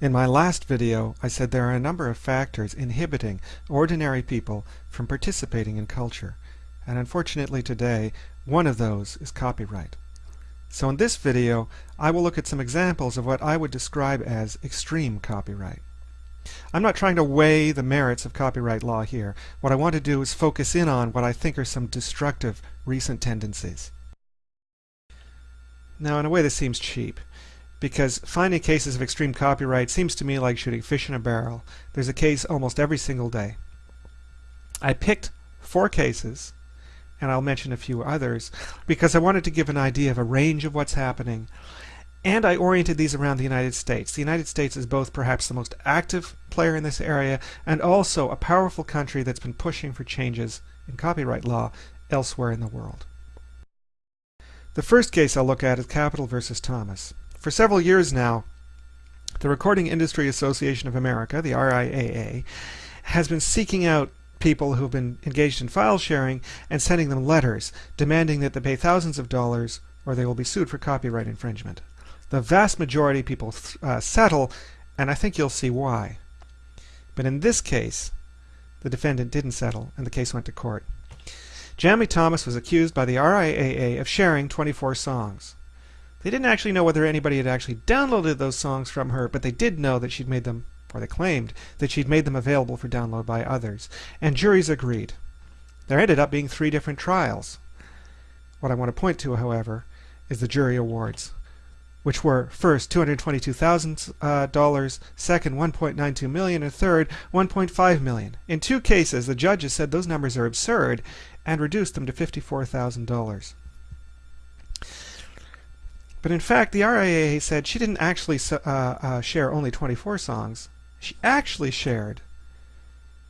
In my last video, I said there are a number of factors inhibiting ordinary people from participating in culture. And unfortunately today, one of those is copyright. So in this video, I will look at some examples of what I would describe as extreme copyright. I'm not trying to weigh the merits of copyright law here. What I want to do is focus in on what I think are some destructive recent tendencies. Now in a way this seems cheap because finding cases of extreme copyright seems to me like shooting fish in a barrel. There's a case almost every single day. I picked four cases, and I'll mention a few others, because I wanted to give an idea of a range of what's happening, and I oriented these around the United States. The United States is both perhaps the most active player in this area, and also a powerful country that's been pushing for changes in copyright law elsewhere in the world. The first case I'll look at is Capitol versus Thomas. For several years now, the Recording Industry Association of America, the RIAA, has been seeking out people who have been engaged in file sharing and sending them letters demanding that they pay thousands of dollars or they will be sued for copyright infringement. The vast majority of people uh, settle, and I think you'll see why. But in this case, the defendant didn't settle, and the case went to court. Jamie Thomas was accused by the RIAA of sharing 24 songs. They didn't actually know whether anybody had actually downloaded those songs from her, but they did know that she'd made them, or they claimed that she'd made them available for download by others. And juries agreed. There ended up being three different trials. What I want to point to, however, is the jury awards, which were first $222,000, uh, second $1.92 million, and third 1.5 million. In two cases, the judges said those numbers are absurd and reduced them to $54,000. But in fact, the RIAA said she didn't actually uh, uh, share only 24 songs. She actually shared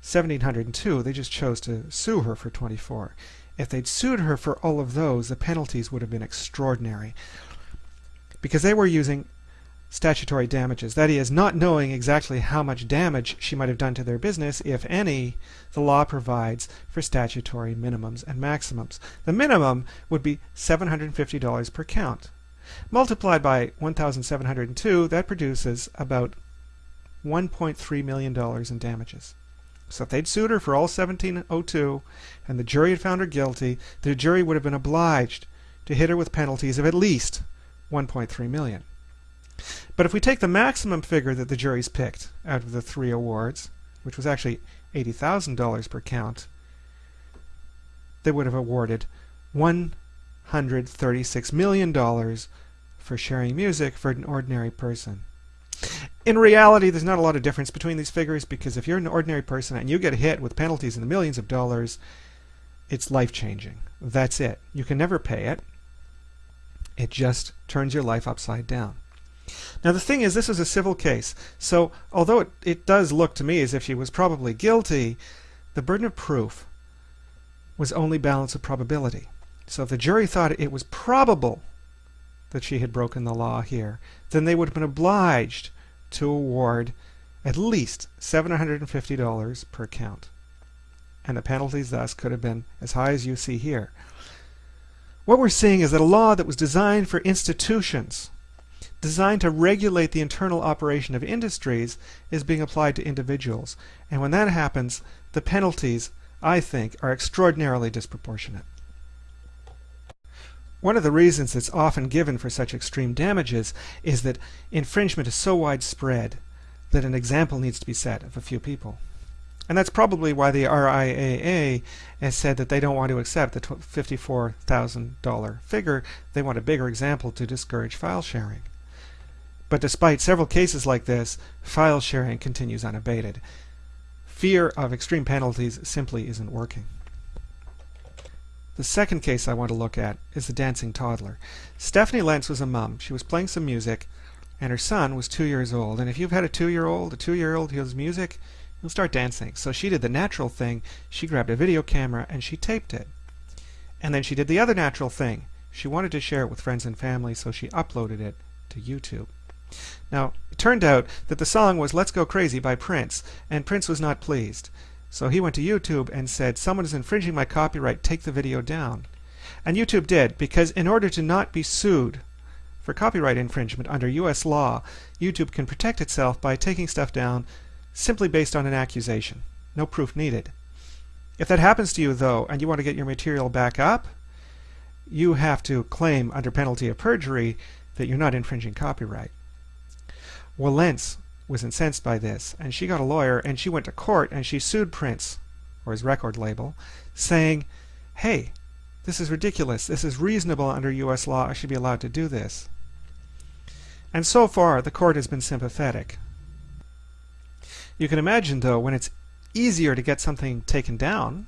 1,702. They just chose to sue her for 24. If they'd sued her for all of those, the penalties would have been extraordinary. Because they were using statutory damages. That is, not knowing exactly how much damage she might have done to their business, if any, the law provides for statutory minimums and maximums. The minimum would be $750 per count. Multiplied by 1,702, that produces about $1.3 million in damages. So if they'd sued her for all 1702 and the jury had found her guilty, the jury would have been obliged to hit her with penalties of at least 1.3 million. But if we take the maximum figure that the juries picked out of the three awards, which was actually $80,000 per count, they would have awarded one $136 million for sharing music for an ordinary person. In reality, there's not a lot of difference between these figures because if you're an ordinary person and you get hit with penalties in the millions of dollars, it's life-changing. That's it. You can never pay it. It just turns your life upside down. Now the thing is, this is a civil case, so although it, it does look to me as if she was probably guilty, the burden of proof was only balance of probability. So if the jury thought it was probable that she had broken the law here, then they would have been obliged to award at least $750 per count. And the penalties thus could have been as high as you see here. What we're seeing is that a law that was designed for institutions, designed to regulate the internal operation of industries, is being applied to individuals. And when that happens, the penalties, I think, are extraordinarily disproportionate. One of the reasons that's often given for such extreme damages is that infringement is so widespread that an example needs to be set of a few people. And that's probably why the RIAA has said that they don't want to accept the $54,000 figure. They want a bigger example to discourage file sharing. But despite several cases like this, file sharing continues unabated. Fear of extreme penalties simply isn't working. The second case I want to look at is the dancing toddler. Stephanie Lenz was a mom. She was playing some music, and her son was two years old. And if you've had a two-year-old, a two-year-old hears music, he'll start dancing. So she did the natural thing. She grabbed a video camera and she taped it. And then she did the other natural thing. She wanted to share it with friends and family, so she uploaded it to YouTube. Now, it turned out that the song was Let's Go Crazy by Prince, and Prince was not pleased. So he went to YouTube and said, someone is infringing my copyright, take the video down. And YouTube did, because in order to not be sued for copyright infringement under US law, YouTube can protect itself by taking stuff down simply based on an accusation. No proof needed. If that happens to you, though, and you want to get your material back up, you have to claim under penalty of perjury that you're not infringing copyright. Wilentz was incensed by this, and she got a lawyer and she went to court and she sued Prince, or his record label, saying, hey, this is ridiculous. This is reasonable under U.S. law. I should be allowed to do this. And so far, the court has been sympathetic. You can imagine, though, when it's easier to get something taken down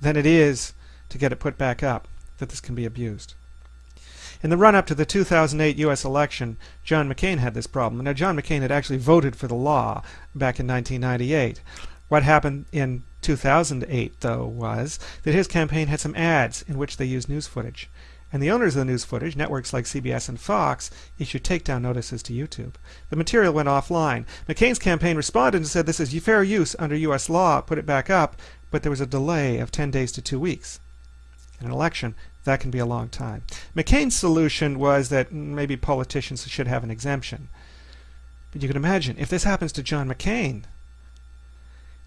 than it is to get it put back up, that this can be abused. In the run-up to the 2008 U.S. election, John McCain had this problem. Now, John McCain had actually voted for the law back in 1998. What happened in 2008, though, was that his campaign had some ads in which they used news footage. And the owners of the news footage, networks like CBS and Fox, issued takedown notices to YouTube. The material went offline. McCain's campaign responded and said this is fair use under U.S. law, put it back up, but there was a delay of 10 days to two weeks. An election, that can be a long time. McCain's solution was that maybe politicians should have an exemption. But you can imagine, if this happens to John McCain,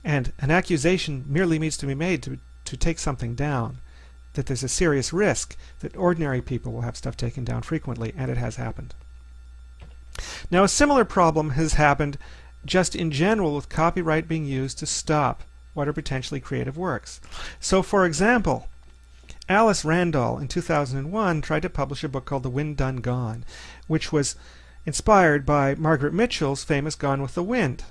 and an accusation merely needs to be made to, to take something down, that there's a serious risk that ordinary people will have stuff taken down frequently, and it has happened. Now, a similar problem has happened just in general with copyright being used to stop what are potentially creative works. So, for example, Alice Randall in 2001 tried to publish a book called The Wind Done Gone, which was inspired by Margaret Mitchell's famous Gone with the Wind.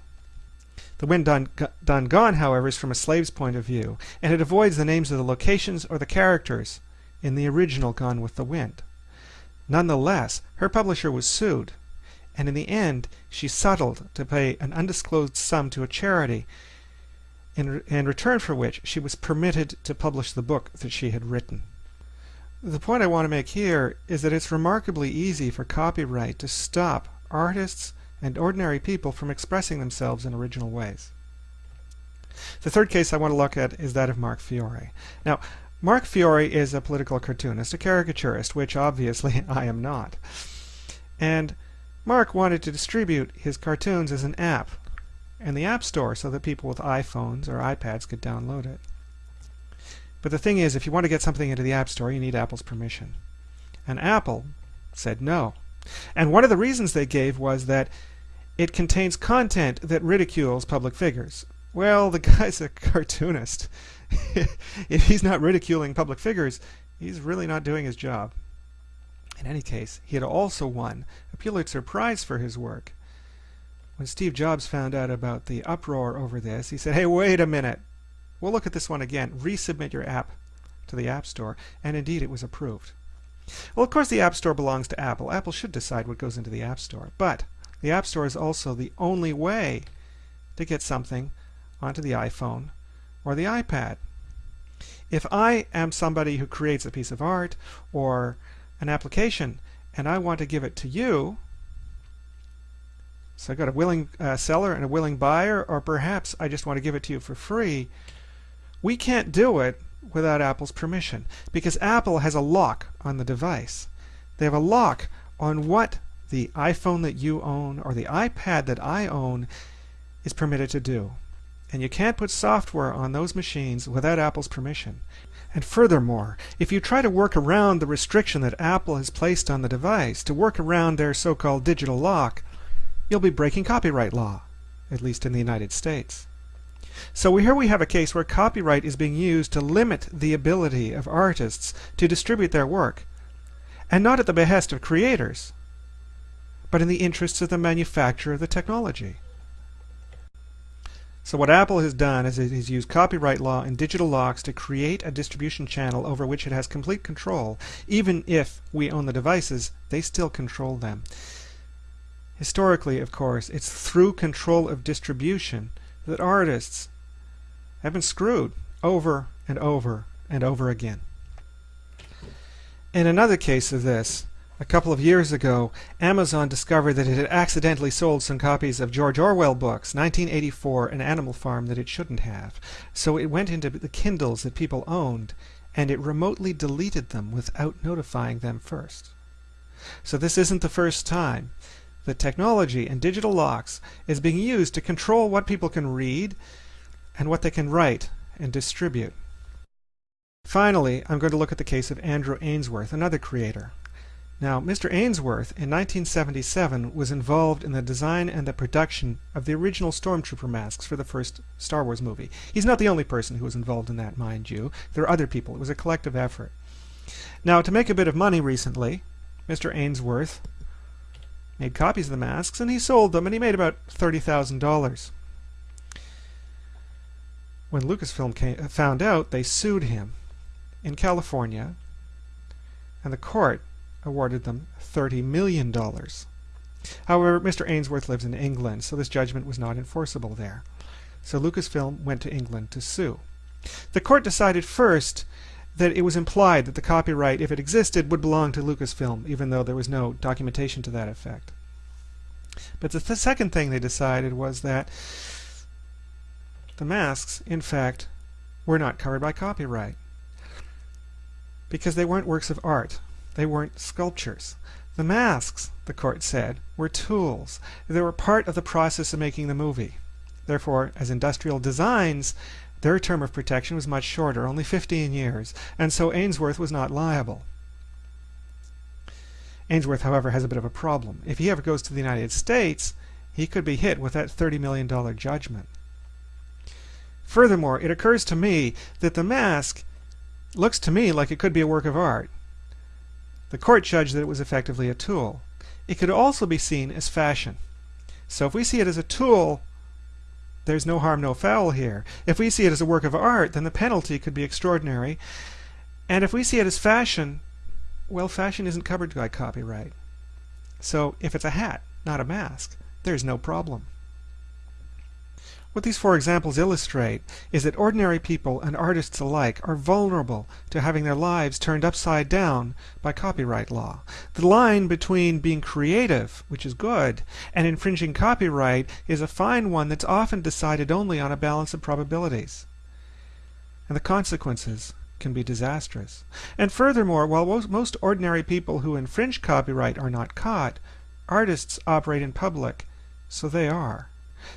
The Wind Done, Done Gone, however, is from a slave's point of view, and it avoids the names of the locations or the characters in the original Gone with the Wind. Nonetheless, her publisher was sued, and in the end, she settled to pay an undisclosed sum to a charity in, in return for which she was permitted to publish the book that she had written. The point I want to make here is that it's remarkably easy for copyright to stop artists and ordinary people from expressing themselves in original ways. The third case I want to look at is that of Mark Fiore. Now, Mark Fiore is a political cartoonist, a caricaturist, which obviously I am not. And Mark wanted to distribute his cartoons as an app in the App Store so that people with iPhones or iPads could download it. But the thing is, if you want to get something into the App Store, you need Apple's permission. And Apple said no. And one of the reasons they gave was that it contains content that ridicules public figures. Well, the guy's a cartoonist. if he's not ridiculing public figures, he's really not doing his job. In any case, he had also won a Pulitzer Prize for his work. When Steve Jobs found out about the uproar over this, he said, hey, wait a minute. We'll look at this one again. Resubmit your app to the App Store. And indeed, it was approved. Well, of course, the App Store belongs to Apple. Apple should decide what goes into the App Store. But the App Store is also the only way to get something onto the iPhone or the iPad. If I am somebody who creates a piece of art or an application and I want to give it to you, so I got a willing uh, seller and a willing buyer, or perhaps I just want to give it to you for free. We can't do it without Apple's permission because Apple has a lock on the device. They have a lock on what the iPhone that you own or the iPad that I own is permitted to do. And you can't put software on those machines without Apple's permission. And furthermore, if you try to work around the restriction that Apple has placed on the device, to work around their so-called digital lock, you'll be breaking copyright law, at least in the United States. So here we have a case where copyright is being used to limit the ability of artists to distribute their work, and not at the behest of creators, but in the interests of the manufacturer of the technology. So what Apple has done is it has used copyright law and digital locks to create a distribution channel over which it has complete control. Even if we own the devices, they still control them. Historically, of course, it's through control of distribution that artists have been screwed over and over and over again. In another case of this, a couple of years ago, Amazon discovered that it had accidentally sold some copies of George Orwell books, 1984 and Animal Farm, that it shouldn't have. So it went into the Kindles that people owned, and it remotely deleted them without notifying them first. So this isn't the first time that technology and digital locks is being used to control what people can read and what they can write and distribute. Finally, I'm going to look at the case of Andrew Ainsworth, another creator. Now, Mr. Ainsworth, in 1977, was involved in the design and the production of the original Stormtrooper masks for the first Star Wars movie. He's not the only person who was involved in that, mind you. There are other people. It was a collective effort. Now, to make a bit of money recently, Mr. Ainsworth made copies of the masks and he sold them and he made about $30,000. When Lucasfilm came, uh, found out, they sued him in California and the court awarded them $30 million. However, Mr. Ainsworth lives in England, so this judgment was not enforceable there. So Lucasfilm went to England to sue. The court decided first that it was implied that the copyright, if it existed, would belong to Lucasfilm, even though there was no documentation to that effect. But the, th second thing they decided was that the masks, in fact, were not covered by copyright because they weren't works of art. They weren't sculptures. The masks, the court said, were tools. They were part of the process of making the movie. Therefore, as industrial designs, their term of protection was much shorter, only 15 years, and so Ainsworth was not liable. Ainsworth, however, has a bit of a problem. If he ever goes to the United States, he could be hit with that $30 million judgment. Furthermore, it occurs to me that the mask looks to me like it could be a work of art. The court judged that it was effectively a tool. It could also be seen as fashion. So if we see it as a tool, there's no harm, no foul here. If we see it as a work of art, then the penalty could be extraordinary. And if we see it as fashion, well, fashion isn't covered by copyright. So if it's a hat, not a mask, there's no problem. What these four examples illustrate is that ordinary people and artists alike are vulnerable to having their lives turned upside down by copyright law. The line between being creative, which is good, and infringing copyright is a fine one that's often decided only on a balance of probabilities. And the consequences can be disastrous. And furthermore, while most ordinary people who infringe copyright are not caught, artists operate in public, so they are.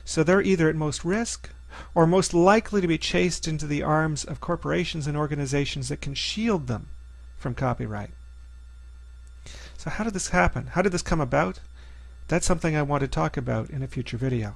So they're either at most risk or most likely to be chased into the arms of corporations and organizations that can shield them from copyright. So how did this happen? How did this come about? That's something I want to talk about in a future video.